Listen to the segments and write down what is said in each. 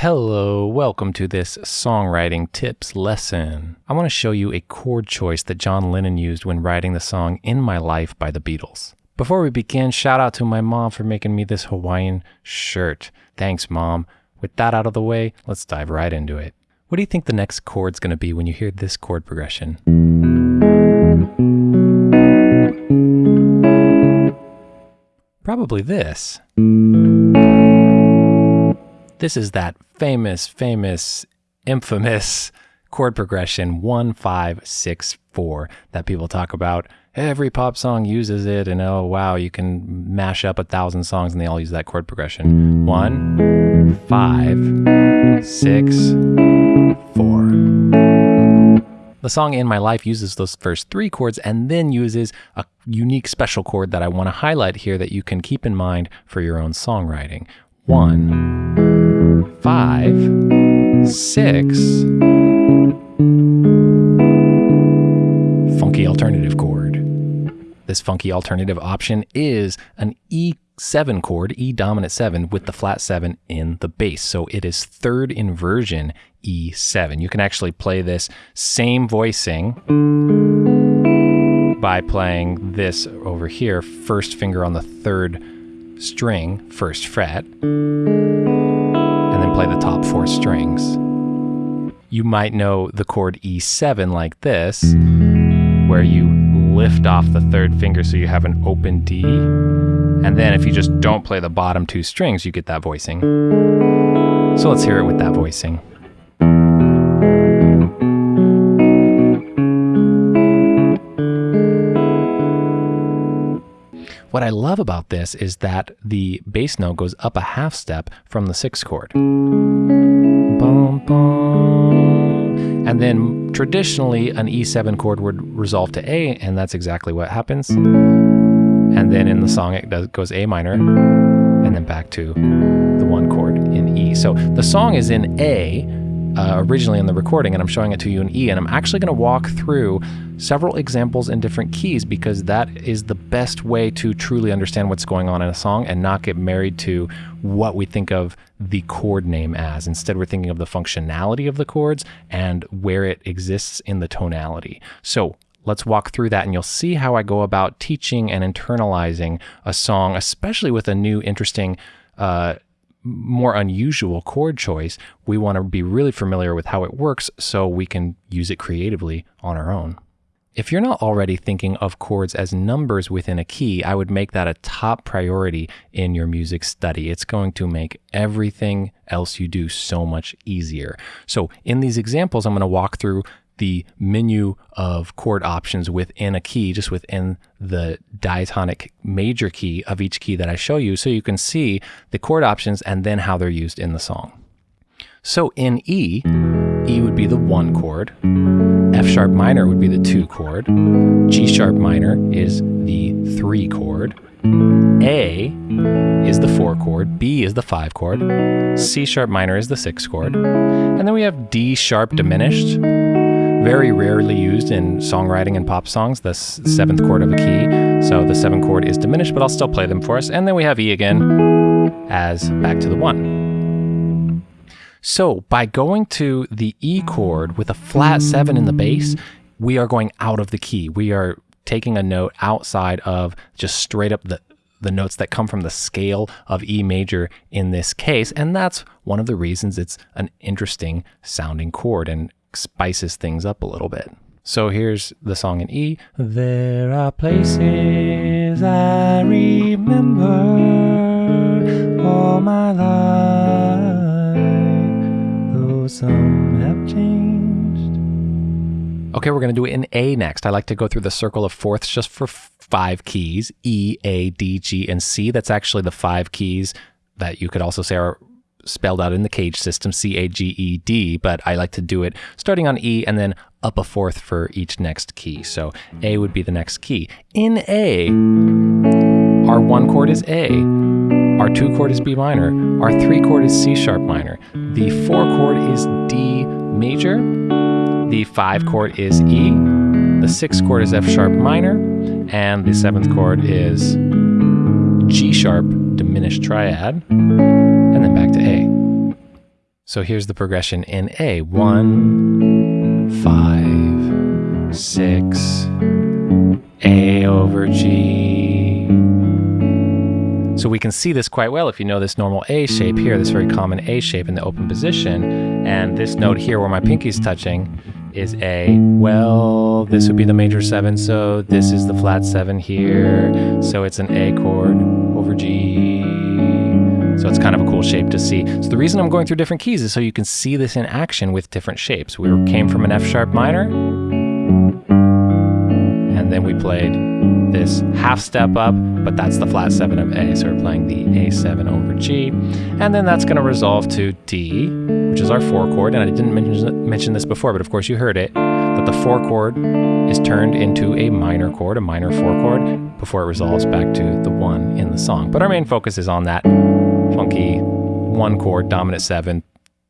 Hello, welcome to this songwriting tips lesson. I want to show you a chord choice that John Lennon used when writing the song In My Life by the Beatles. Before we begin, shout out to my mom for making me this Hawaiian shirt. Thanks, mom. With that out of the way, let's dive right into it. What do you think the next chord's going to be when you hear this chord progression? Probably this. This is that famous, famous, infamous chord progression 1 5 6 4 that people talk about. Every pop song uses it, and oh wow, you can mash up a thousand songs and they all use that chord progression. 1 5 6 4. The song In My Life uses those first three chords and then uses a unique special chord that I want to highlight here that you can keep in mind for your own songwriting. One, five, six, funky alternative chord. This funky alternative option is an E7 chord, E dominant 7, with the flat 7 in the bass. So it is third inversion E7. You can actually play this same voicing by playing this over here, first finger on the third string, first fret, play the top four strings. You might know the chord E7 like this, where you lift off the third finger so you have an open D. And then if you just don't play the bottom two strings, you get that voicing. So let's hear it with that voicing. What I love about this is that the bass note goes up a half step from the sixth chord. And then traditionally, an E7 chord would resolve to A, and that's exactly what happens. And then in the song, it does, goes A minor, and then back to the one chord in E. So the song is in A, uh, originally in the recording, and I'm showing it to you in E. And I'm actually going to walk through several examples in different keys because that is the best way to truly understand what's going on in a song and not get married to what we think of the chord name as. Instead, we're thinking of the functionality of the chords and where it exists in the tonality. So let's walk through that and you'll see how I go about teaching and internalizing a song, especially with a new, interesting, uh, more unusual chord choice, we want to be really familiar with how it works so we can use it creatively on our own. If you're not already thinking of chords as numbers within a key, I would make that a top priority in your music study. It's going to make everything else you do so much easier. So in these examples, I'm going to walk through the menu of chord options within a key, just within the diatonic major key of each key that I show you, so you can see the chord options and then how they're used in the song. So in E, E would be the one chord, F sharp minor would be the two chord, G sharp minor is the three chord, A is the four chord, B is the five chord, C sharp minor is the six chord, and then we have D sharp diminished, very rarely used in songwriting and pop songs, the seventh chord of a key. So the seventh chord is diminished, but I'll still play them for us. And then we have E again as back to the one. So by going to the E chord with a flat seven in the bass, we are going out of the key. We are taking a note outside of just straight up the the notes that come from the scale of E major in this case. And that's one of the reasons it's an interesting sounding chord and spices things up a little bit. So here's the song in E. There are places I remember all my life, though some have changed. Okay, we're going to do it in A next. I like to go through the circle of fourths just for five keys E, A, D, G, and C. That's actually the five keys that you could also say are spelled out in the cage system, C A G E D, but I like to do it starting on E and then up a fourth for each next key. So A would be the next key. In A, our one chord is A, our two chord is B minor, our three chord is C sharp minor, the four chord is D major, the five chord is E, the sixth chord is F sharp minor, and the seventh chord is G sharp diminished triad, So here's the progression in A. One, five, six, A over G. So we can see this quite well if you know this normal A shape here, this very common A shape in the open position. And this note here where my pinky's touching is A. Well, this would be the major seven, so this is the flat seven here. So it's an A chord over G. So it's kind of a cool shape to see. So the reason I'm going through different keys is so you can see this in action with different shapes. We came from an F sharp minor, and then we played this half step up, but that's the flat seven of A. So we're playing the A7 over G. And then that's going to resolve to D, which is our four chord. And I didn't mention, mention this before, but of course you heard it, that the four chord is turned into a minor chord, a minor four chord, before it resolves back to the one in the song. But our main focus is on that funky one chord, dominant seven,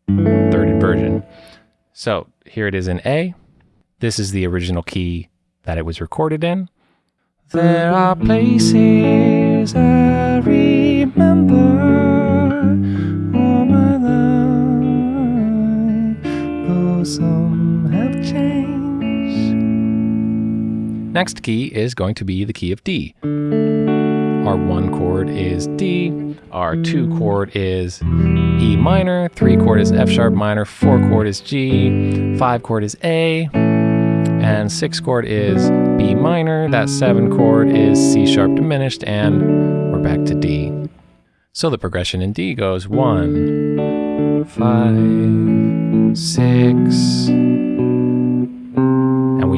third inversion. So here it is in A. This is the original key that it was recorded in. There are places I remember all my life, though some have changed. Next key is going to be the key of D. Our one chord is D, our two chord is E minor, three chord is F sharp minor, four chord is G, five chord is A, and six chord is B minor, that seven chord is C sharp diminished, and we're back to D. So the progression in D goes one, five, six,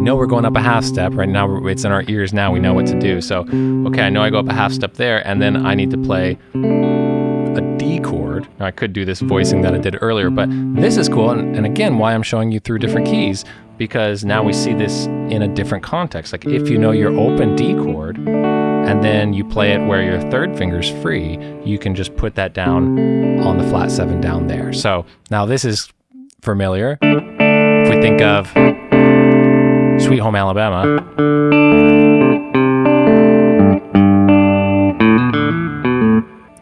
know we're going up a half step. Right now, it's in our ears now, we know what to do. So, okay, I know I go up a half step there, and then I need to play a D chord. Now, I could do this voicing that I did earlier, but this is cool. And, and again, why I'm showing you through different keys because now we see this in a different context. Like if you know your open D chord and then you play it where your third finger's free, you can just put that down on the flat seven down there. So now this is familiar. If we think of Sweet Home Alabama.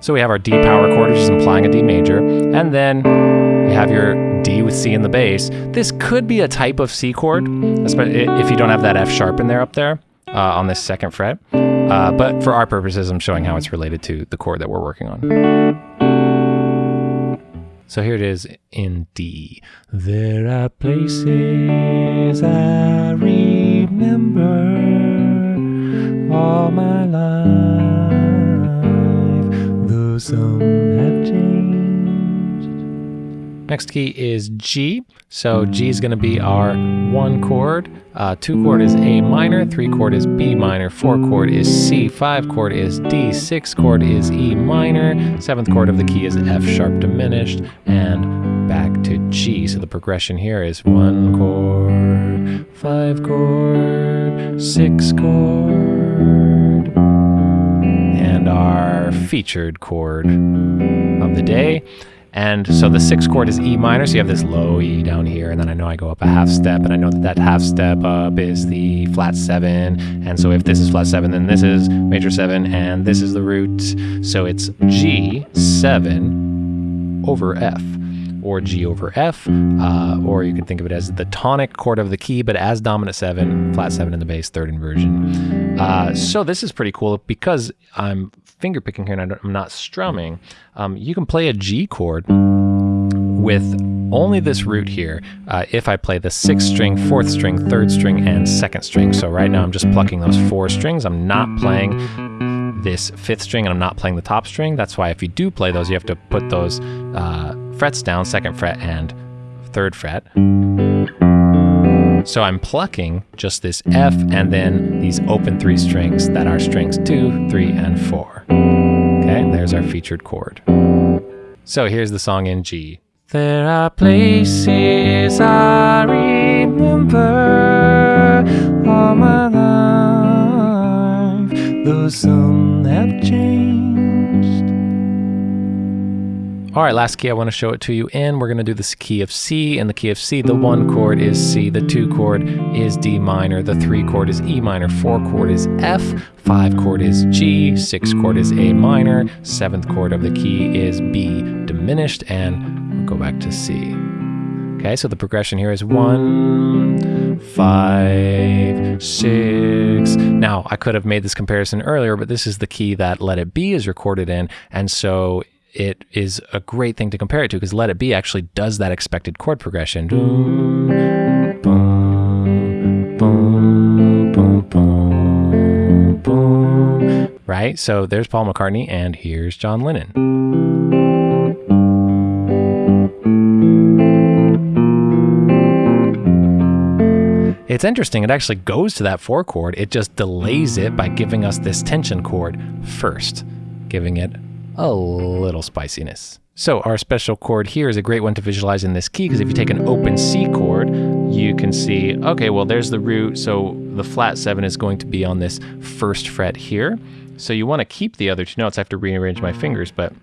So we have our D power chord, which is implying a D major, and then you have your D with C in the bass. This could be a type of C chord, if you don't have that F sharp in there up there uh, on this second fret. Uh, but for our purposes, I'm showing how it's related to the chord that we're working on. So here it is in D. There are places I remember all my life, though some. Next key is G. So G is going to be our one chord. Uh, two chord is A minor, three chord is B minor, four chord is C, five chord is D, six chord is E minor, seventh chord of the key is F sharp diminished, and back to G. So the progression here is one chord, five chord, six chord, and our featured chord of the day. And so the sixth chord is E minor, so you have this low E down here, and then I know I go up a half step, and I know that that half step up is the flat seven, and so if this is flat seven, then this is major seven, and this is the root, so it's G seven over F or G over F, uh, or you can think of it as the tonic chord of the key, but as dominant seven, flat seven in the bass, third inversion. Uh, so this is pretty cool because I'm finger picking here and I'm not strumming. Um, you can play a G chord with only this root here uh, if I play the sixth string, fourth string, third string, and second string. So right now I'm just plucking those four strings. I'm not playing this fifth string and I'm not playing the top string. That's why if you do play those, you have to put those uh, frets down, second fret and third fret. So I'm plucking just this F and then these open three strings that are strings two, three, and four. Our featured chord. So here's the song in G. There are places I remember all my life, though some All right, last key I want to show it to you in. We're going to do this key of C. In the key of C, the one chord is C, the two chord is D minor, the three chord is E minor, four chord is F, five chord is G, six chord is A minor, seventh chord of the key is B diminished, and we'll go back to C. Okay, so the progression here is one, five, six. Now, I could have made this comparison earlier, but this is the key that Let It Be is recorded in. And so it is a great thing to compare it to because Let It Be actually does that expected chord progression. Right? So there's Paul McCartney and here's John Lennon. It's interesting, it actually goes to that four chord, it just delays it by giving us this tension chord first, giving it a little spiciness. So our special chord here is a great one to visualize in this key because if you take an open C chord, you can see, okay, well, there's the root, so the flat seven is going to be on this first fret here. So you want to keep the other two notes. I have to rearrange my fingers, but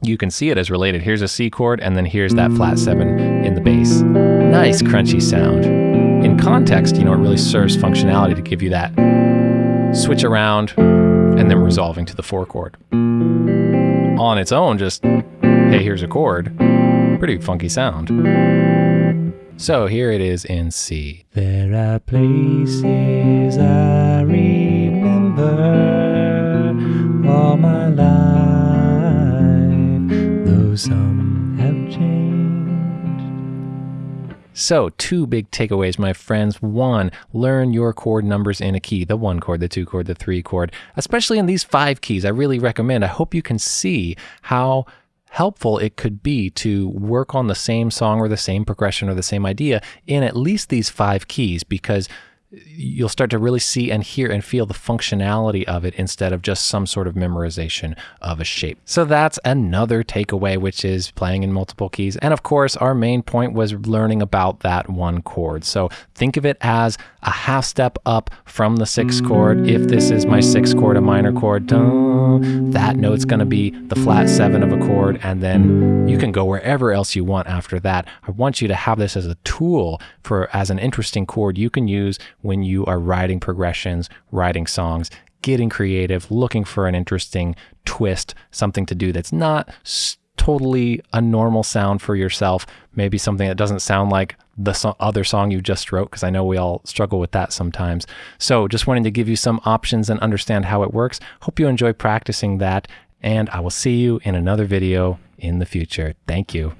you can see it as related. Here's a C chord, and then here's that flat seven in the bass. Nice crunchy sound. In context, you know, it really serves functionality to give you that switch around and then resolving to the four chord. On its own, just, hey, here's a chord. Pretty funky sound. So here it is in C. There are places I remember all my life, though some So, two big takeaways, my friends. One, learn your chord numbers in a key the one chord, the two chord, the three chord, especially in these five keys. I really recommend. I hope you can see how helpful it could be to work on the same song or the same progression or the same idea in at least these five keys because you'll start to really see and hear and feel the functionality of it instead of just some sort of memorization of a shape. So that's another takeaway, which is playing in multiple keys. And of course, our main point was learning about that one chord. So think of it as a half step up from the sixth chord. If this is my sixth chord, a minor chord, that note's going to be the flat seven of a chord. And then you can go wherever else you want after that. I want you to have this as a tool for as an interesting chord you can use when you are writing progressions, writing songs, getting creative, looking for an interesting twist, something to do that's not totally a normal sound for yourself, maybe something that doesn't sound like the so other song you just wrote, because I know we all struggle with that sometimes. So just wanting to give you some options and understand how it works. Hope you enjoy practicing that, and I will see you in another video in the future. Thank you.